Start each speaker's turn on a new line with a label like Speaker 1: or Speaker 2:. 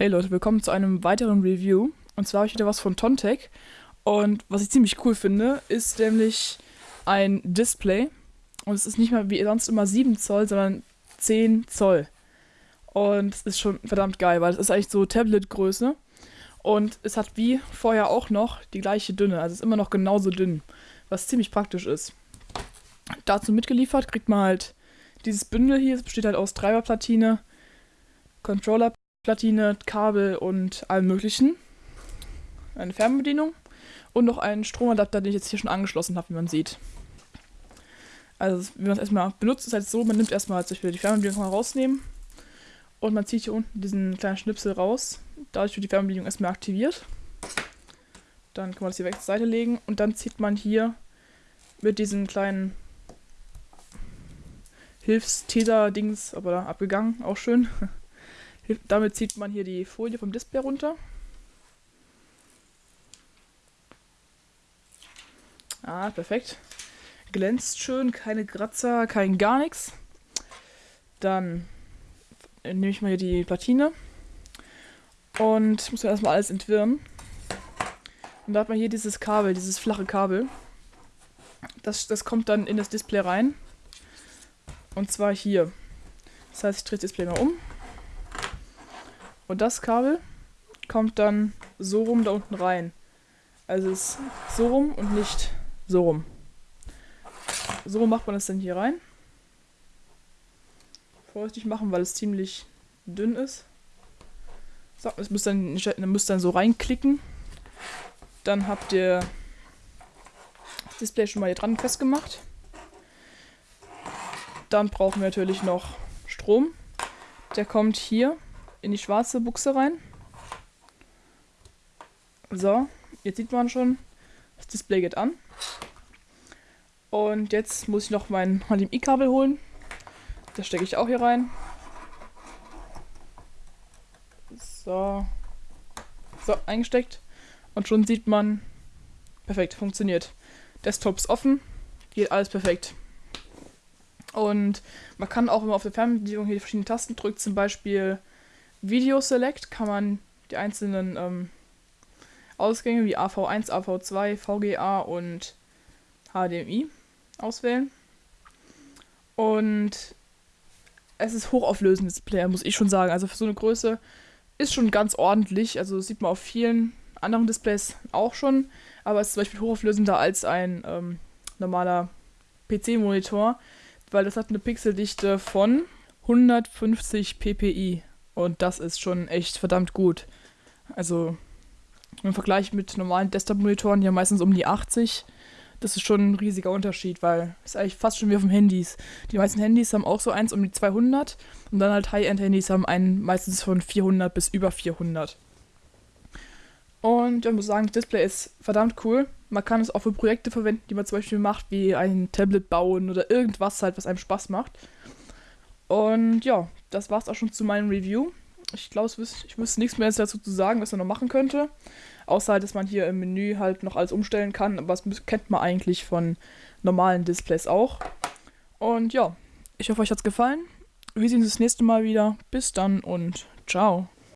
Speaker 1: Hey Leute, willkommen zu einem weiteren Review. Und zwar habe ich wieder was von Tontec. Und was ich ziemlich cool finde, ist nämlich ein Display. Und es ist nicht mehr wie sonst immer 7 Zoll, sondern 10 Zoll. Und es ist schon verdammt geil, weil es ist eigentlich so Tablet-Größe. Und es hat wie vorher auch noch die gleiche Dünne. Also es ist immer noch genauso dünn, was ziemlich praktisch ist. Dazu mitgeliefert kriegt man halt dieses Bündel hier. Es besteht halt aus Treiberplatine, Controller Platine, Kabel und allem möglichen. Eine Fernbedienung und noch einen Stromadapter, den ich jetzt hier schon angeschlossen habe, wie man sieht. Also, wie man es erstmal benutzt, ist halt so, man nimmt erstmal zum Beispiel die Fernbedienung mal rausnehmen und man zieht hier unten diesen kleinen Schnipsel raus. Dadurch wird die Fernbedienung erstmal aktiviert. Dann kann man das hier weg zur Seite legen und dann zieht man hier mit diesem kleinen Hilfstäter-Dings, aber da abgegangen, auch schön. Damit zieht man hier die Folie vom Display runter. Ah, perfekt. Glänzt schön, keine Kratzer, kein gar nichts. Dann nehme ich mal hier die Platine und muss erstmal alles entwirren. Und da hat man hier dieses Kabel, dieses flache Kabel. Das, das kommt dann in das Display rein. Und zwar hier. Das heißt, ich drehe das Display mal um. Und das Kabel kommt dann so rum da unten rein. Also es ist so rum und nicht so rum. So macht man das dann hier rein. Vorsichtig machen, weil es ziemlich dünn ist. So, es müsst dann, müsst dann so reinklicken. Dann habt ihr das Display schon mal hier dran festgemacht. Dann brauchen wir natürlich noch Strom. Der kommt hier in die schwarze Buchse rein. So, jetzt sieht man schon, das Display geht an. Und jetzt muss ich noch mein HDMI-Kabel holen. Das stecke ich auch hier rein. So. So, eingesteckt. Und schon sieht man, perfekt, funktioniert. Desktop ist offen, geht alles perfekt. Und man kann auch, man auf der Fernbedienung hier die verschiedenen Tasten drückt, zum Beispiel Video Select kann man die einzelnen ähm, Ausgänge wie AV1, AV2, VGA und HDMI auswählen. Und es ist hochauflösendes Display, muss ich schon sagen. Also für so eine Größe ist schon ganz ordentlich. Also das sieht man auf vielen anderen Displays auch schon. Aber es ist zum Beispiel hochauflösender als ein ähm, normaler PC-Monitor, weil das hat eine Pixeldichte von 150 ppi. Und das ist schon echt verdammt gut. Also im Vergleich mit normalen Desktop-Monitoren, die haben meistens um die 80. Das ist schon ein riesiger Unterschied, weil es ist eigentlich fast schon wie auf dem Handys. Die meisten Handys haben auch so eins um die 200 und dann halt High-End-Handys haben einen meistens von 400 bis über 400. Und ich muss sagen, das Display ist verdammt cool. Man kann es auch für Projekte verwenden, die man zum Beispiel macht, wie ein Tablet bauen oder irgendwas halt, was einem Spaß macht. Und ja, das war's auch schon zu meinem Review. Ich glaube, ich wüsste nichts mehr dazu zu sagen, was man noch machen könnte. Außer dass man hier im Menü halt noch alles umstellen kann. Aber das kennt man eigentlich von normalen Displays auch. Und ja, ich hoffe, euch hat's gefallen. Wir sehen uns das nächste Mal wieder. Bis dann und ciao.